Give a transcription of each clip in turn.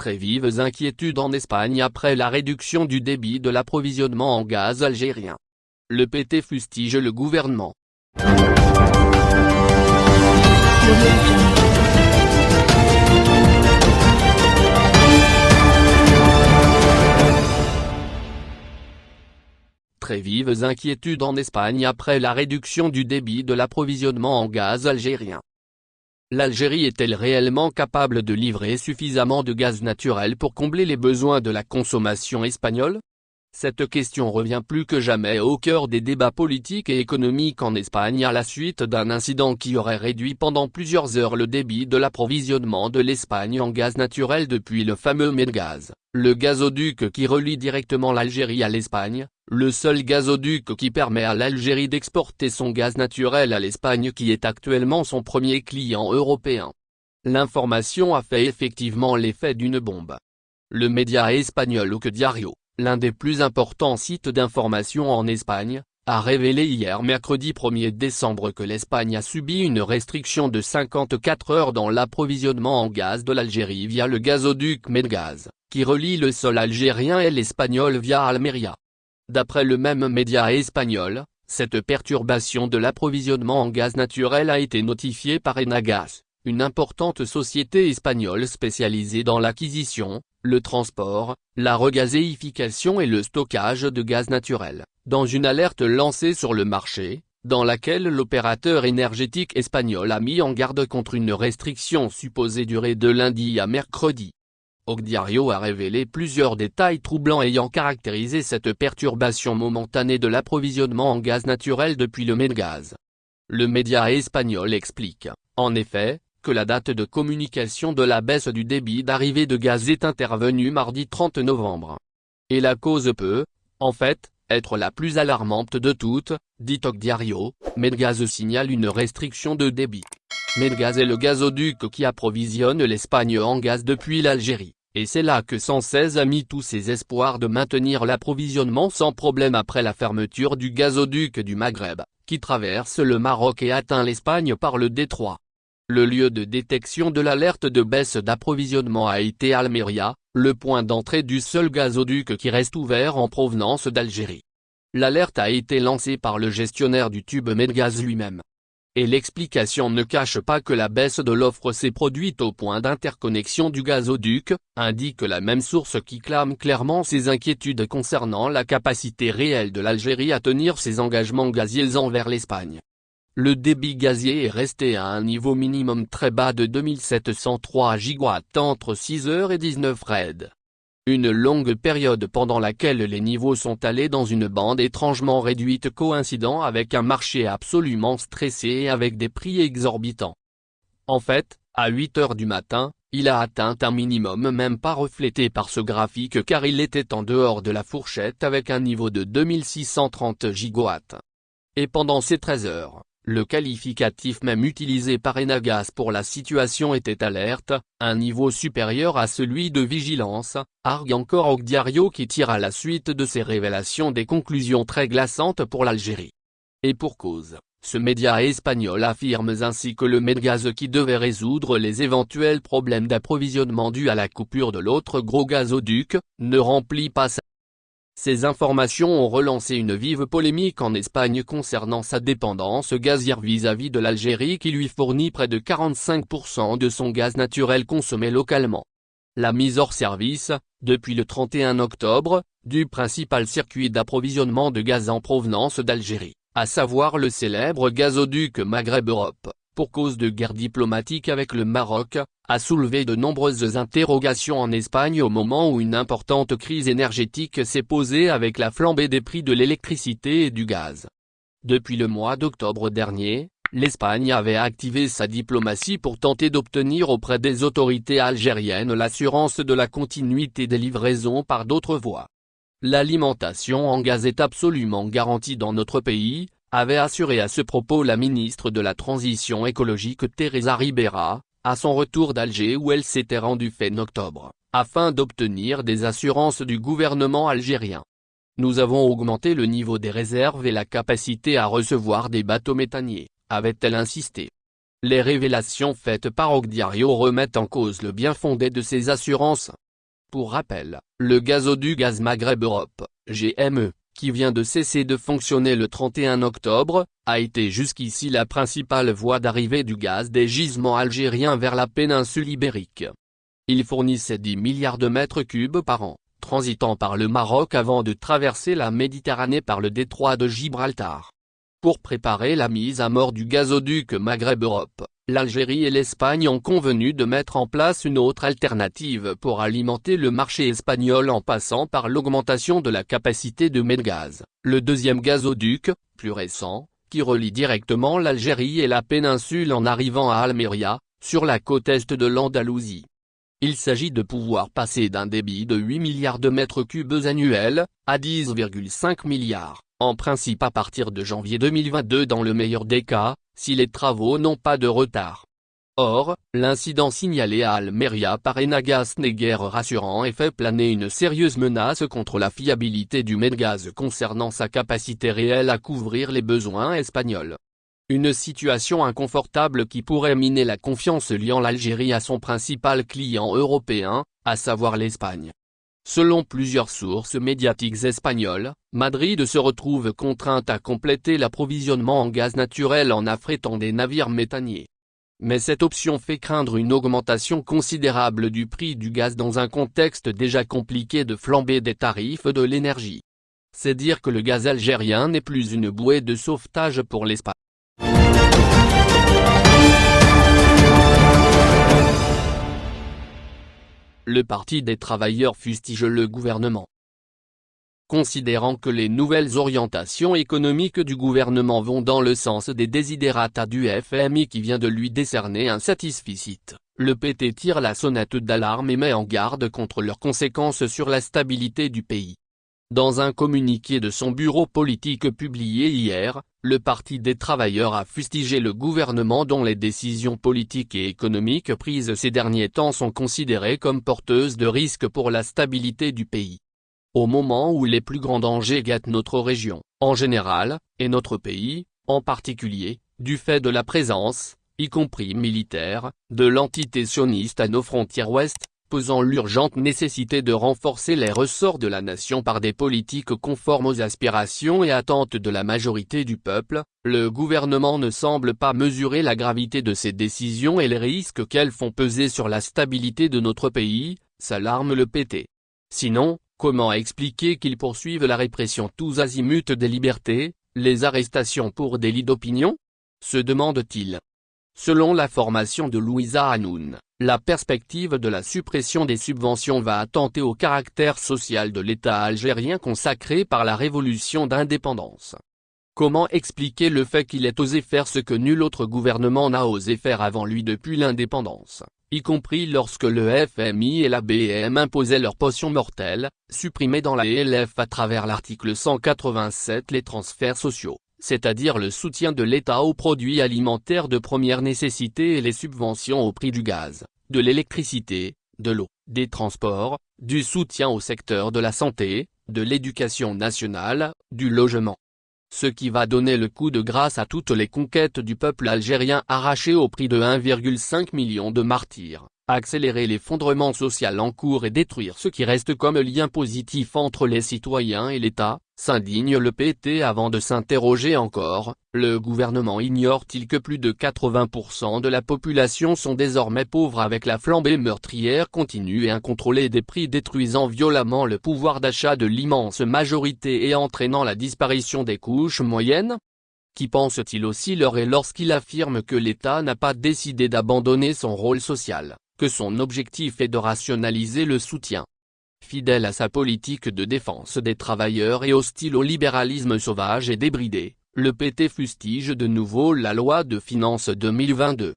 Très vives inquiétudes en Espagne après la réduction du débit de l'approvisionnement en gaz algérien. Le PT fustige le gouvernement. Très vives inquiétudes en Espagne après la réduction du débit de l'approvisionnement en gaz algérien. L'Algérie est-elle réellement capable de livrer suffisamment de gaz naturel pour combler les besoins de la consommation espagnole? Cette question revient plus que jamais au cœur des débats politiques et économiques en Espagne à la suite d'un incident qui aurait réduit pendant plusieurs heures le débit de l'approvisionnement de l'Espagne en gaz naturel depuis le fameux Medgaz, le gazoduc qui relie directement l'Algérie à l'Espagne, le seul gazoduc qui permet à l'Algérie d'exporter son gaz naturel à l'Espagne qui est actuellement son premier client européen. L'information a fait effectivement l'effet d'une bombe. Le média espagnol que Diario, l'un des plus importants sites d'information en Espagne, a révélé hier mercredi 1er décembre que l'Espagne a subi une restriction de 54 heures dans l'approvisionnement en gaz de l'Algérie via le gazoduc Medgaz, qui relie le sol algérien et l'espagnol via Almeria. D'après le même média espagnol, cette perturbation de l'approvisionnement en gaz naturel a été notifiée par Enagas, une importante société espagnole spécialisée dans l'acquisition, le transport, la regazéification et le stockage de gaz naturel, dans une alerte lancée sur le marché, dans laquelle l'opérateur énergétique espagnol a mis en garde contre une restriction supposée durer de lundi à mercredi. Ogdiario a révélé plusieurs détails troublants ayant caractérisé cette perturbation momentanée de l'approvisionnement en gaz naturel depuis le Medgaz. Le média espagnol explique, en effet, que la date de communication de la baisse du débit d'arrivée de gaz est intervenue mardi 30 novembre. Et la cause peut, en fait, être la plus alarmante de toutes, dit Ogdiario, Medgaz signale une restriction de débit. Medgaz est le gazoduc qui approvisionne l'Espagne en gaz depuis l'Algérie, et c'est là que 116 a mis tous ses espoirs de maintenir l'approvisionnement sans problème après la fermeture du gazoduc du Maghreb, qui traverse le Maroc et atteint l'Espagne par le détroit. Le lieu de détection de l'alerte de baisse d'approvisionnement a été Almeria, le point d'entrée du seul gazoduc qui reste ouvert en provenance d'Algérie. L'alerte a été lancée par le gestionnaire du tube Medgaz lui-même. Et l'explication ne cache pas que la baisse de l'offre s'est produite au point d'interconnexion du gazoduc, indique la même source qui clame clairement ses inquiétudes concernant la capacité réelle de l'Algérie à tenir ses engagements gaziers envers l'Espagne. Le débit gazier est resté à un niveau minimum très bas de 2703 gigawatts entre 6h et 19 raids. Une longue période pendant laquelle les niveaux sont allés dans une bande étrangement réduite coïncidant avec un marché absolument stressé et avec des prix exorbitants. En fait, à 8 heures du matin, il a atteint un minimum même pas reflété par ce graphique car il était en dehors de la fourchette avec un niveau de 2630 gigawatts. Et pendant ces 13 heures, le qualificatif même utilisé par Enagas pour la situation était alerte, un niveau supérieur à celui de vigilance, argue encore Ogdiario qui tire à la suite de ces révélations des conclusions très glaçantes pour l'Algérie. Et pour cause, ce média espagnol affirme ainsi que le Medgaz qui devait résoudre les éventuels problèmes d'approvisionnement dus à la coupure de l'autre gros gazoduc, ne remplit pas sa ces informations ont relancé une vive polémique en Espagne concernant sa dépendance gazière vis-à-vis de l'Algérie qui lui fournit près de 45% de son gaz naturel consommé localement. La mise hors service, depuis le 31 octobre, du principal circuit d'approvisionnement de gaz en provenance d'Algérie, à savoir le célèbre gazoduc Maghreb-Europe, pour cause de guerre diplomatique avec le Maroc, a soulevé de nombreuses interrogations en Espagne au moment où une importante crise énergétique s'est posée avec la flambée des prix de l'électricité et du gaz. Depuis le mois d'octobre dernier, l'Espagne avait activé sa diplomatie pour tenter d'obtenir auprès des autorités algériennes l'assurance de la continuité des livraisons par d'autres voies. L'alimentation en gaz est absolument garantie dans notre pays, avait assuré à ce propos la ministre de la Transition écologique Teresa Ribera, à son retour d'Alger où elle s'était rendue fin octobre, afin d'obtenir des assurances du gouvernement algérien. Nous avons augmenté le niveau des réserves et la capacité à recevoir des bateaux méthaniers, avait-elle insisté. Les révélations faites par Ogdiario remettent en cause le bien fondé de ces assurances. Pour rappel, le gazoduc Gaz Maghreb Europe, GME, qui vient de cesser de fonctionner le 31 octobre, a été jusqu'ici la principale voie d'arrivée du gaz des gisements algériens vers la péninsule ibérique. Il fournissait 10 milliards de mètres cubes par an, transitant par le Maroc avant de traverser la Méditerranée par le détroit de Gibraltar. Pour préparer la mise à mort du gazoduc Maghreb-Europe, l'Algérie et l'Espagne ont convenu de mettre en place une autre alternative pour alimenter le marché espagnol en passant par l'augmentation de la capacité de Medgaz, le deuxième gazoduc, plus récent, qui relie directement l'Algérie et la péninsule en arrivant à Almeria, sur la côte est de l'Andalousie. Il s'agit de pouvoir passer d'un débit de 8 milliards de mètres cubes annuels, à 10,5 milliards en principe à partir de janvier 2022 dans le meilleur des cas, si les travaux n'ont pas de retard. Or, l'incident signalé à Almeria par Enagas n'est guère rassurant et fait planer une sérieuse menace contre la fiabilité du Medgaz concernant sa capacité réelle à couvrir les besoins espagnols. Une situation inconfortable qui pourrait miner la confiance liant l'Algérie à son principal client européen, à savoir l'Espagne. Selon plusieurs sources médiatiques espagnoles, Madrid se retrouve contrainte à compléter l'approvisionnement en gaz naturel en affrétant des navires méthaniers. Mais cette option fait craindre une augmentation considérable du prix du gaz dans un contexte déjà compliqué de flambée des tarifs de l'énergie. C'est dire que le gaz algérien n'est plus une bouée de sauvetage pour l'Espagne. Le Parti des travailleurs fustige le gouvernement. Considérant que les nouvelles orientations économiques du gouvernement vont dans le sens des désidérata du FMI qui vient de lui décerner un satisficit, le PT tire la sonnette d'alarme et met en garde contre leurs conséquences sur la stabilité du pays. Dans un communiqué de son bureau politique publié hier, le Parti des travailleurs a fustigé le gouvernement dont les décisions politiques et économiques prises ces derniers temps sont considérées comme porteuses de risques pour la stabilité du pays. Au moment où les plus grands dangers guettent notre région, en général, et notre pays, en particulier, du fait de la présence, y compris militaire, de l'entité sioniste à nos frontières ouest, posant l'urgente nécessité de renforcer les ressorts de la nation par des politiques conformes aux aspirations et attentes de la majorité du peuple, le gouvernement ne semble pas mesurer la gravité de ces décisions et les risques qu'elles font peser sur la stabilité de notre pays, s'alarme le PT. Sinon, comment expliquer qu'ils poursuivent la répression tous azimuts des libertés, les arrestations pour délit d'opinion? se demande-t-il. Selon la formation de Louisa Hanoun, la perspective de la suppression des subventions va attenter au caractère social de l'État algérien consacré par la révolution d'indépendance. Comment expliquer le fait qu'il ait osé faire ce que nul autre gouvernement n'a osé faire avant lui depuis l'indépendance, y compris lorsque le FMI et la BM imposaient leur potion mortelle, supprimés dans la ELF à travers l'article 187 les transferts sociaux? C'est-à-dire le soutien de l'État aux produits alimentaires de première nécessité et les subventions au prix du gaz, de l'électricité, de l'eau, des transports, du soutien au secteur de la santé, de l'éducation nationale, du logement. Ce qui va donner le coup de grâce à toutes les conquêtes du peuple algérien arraché au prix de 1,5 million de martyrs accélérer l'effondrement social en cours et détruire ce qui reste comme lien positif entre les citoyens et l'État, s'indigne le PT avant de s'interroger encore, le gouvernement ignore-t-il que plus de 80% de la population sont désormais pauvres avec la flambée meurtrière continue et incontrôlée des prix détruisant violemment le pouvoir d'achat de l'immense majorité et entraînant la disparition des couches moyennes? Qui pense-t-il aussi leur et lorsqu'il affirme que l'État n'a pas décidé d'abandonner son rôle social? Que son objectif est de rationaliser le soutien. Fidèle à sa politique de défense des travailleurs et hostile au libéralisme sauvage et débridé, le PT fustige de nouveau la loi de finances 2022.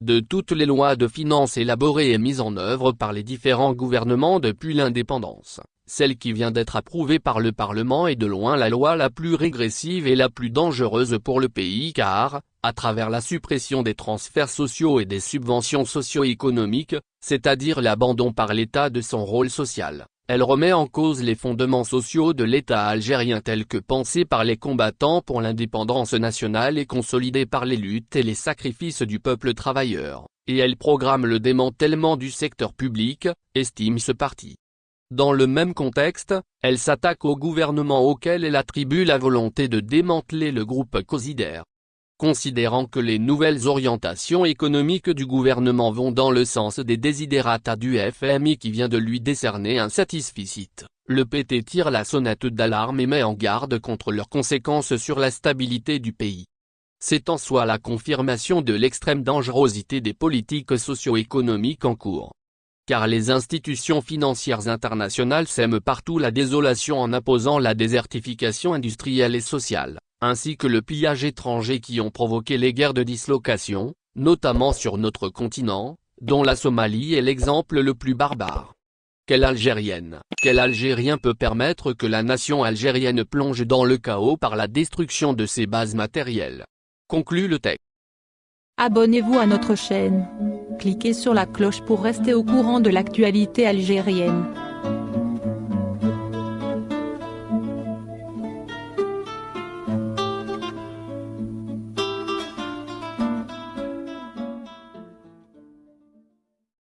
De toutes les lois de finances élaborées et mises en œuvre par les différents gouvernements depuis l'indépendance, celle qui vient d'être approuvée par le Parlement est de loin la loi la plus régressive et la plus dangereuse pour le pays car, à travers la suppression des transferts sociaux et des subventions socio-économiques, c'est-à-dire l'abandon par l'État de son rôle social, elle remet en cause les fondements sociaux de l'État algérien tels que pensés par les combattants pour l'indépendance nationale et consolidés par les luttes et les sacrifices du peuple travailleur, et elle programme le démantèlement du secteur public, estime ce parti. Dans le même contexte, elle s'attaque au gouvernement auquel elle attribue la volonté de démanteler le groupe Cosider. Considérant que les nouvelles orientations économiques du gouvernement vont dans le sens des désidérata du FMI qui vient de lui décerner un satisficit, le PT tire la sonnette d'alarme et met en garde contre leurs conséquences sur la stabilité du pays. C'est en soi la confirmation de l'extrême dangerosité des politiques socio-économiques en cours car les institutions financières internationales sèment partout la désolation en imposant la désertification industrielle et sociale, ainsi que le pillage étranger qui ont provoqué les guerres de dislocation, notamment sur notre continent, dont la Somalie est l'exemple le plus barbare. Quelle Algérienne, quel Algérien peut permettre que la nation algérienne plonge dans le chaos par la destruction de ses bases matérielles? Conclut le texte. Abonnez-vous à notre chaîne. Cliquez sur la cloche pour rester au courant de l'actualité algérienne.